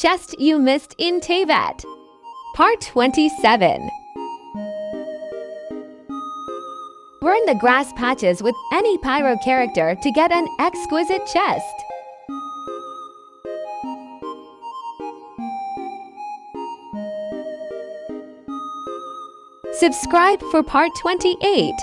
chest you missed in Teyvat. Part 27 Burn the grass patches with any Pyro character to get an exquisite chest. Subscribe for part 28.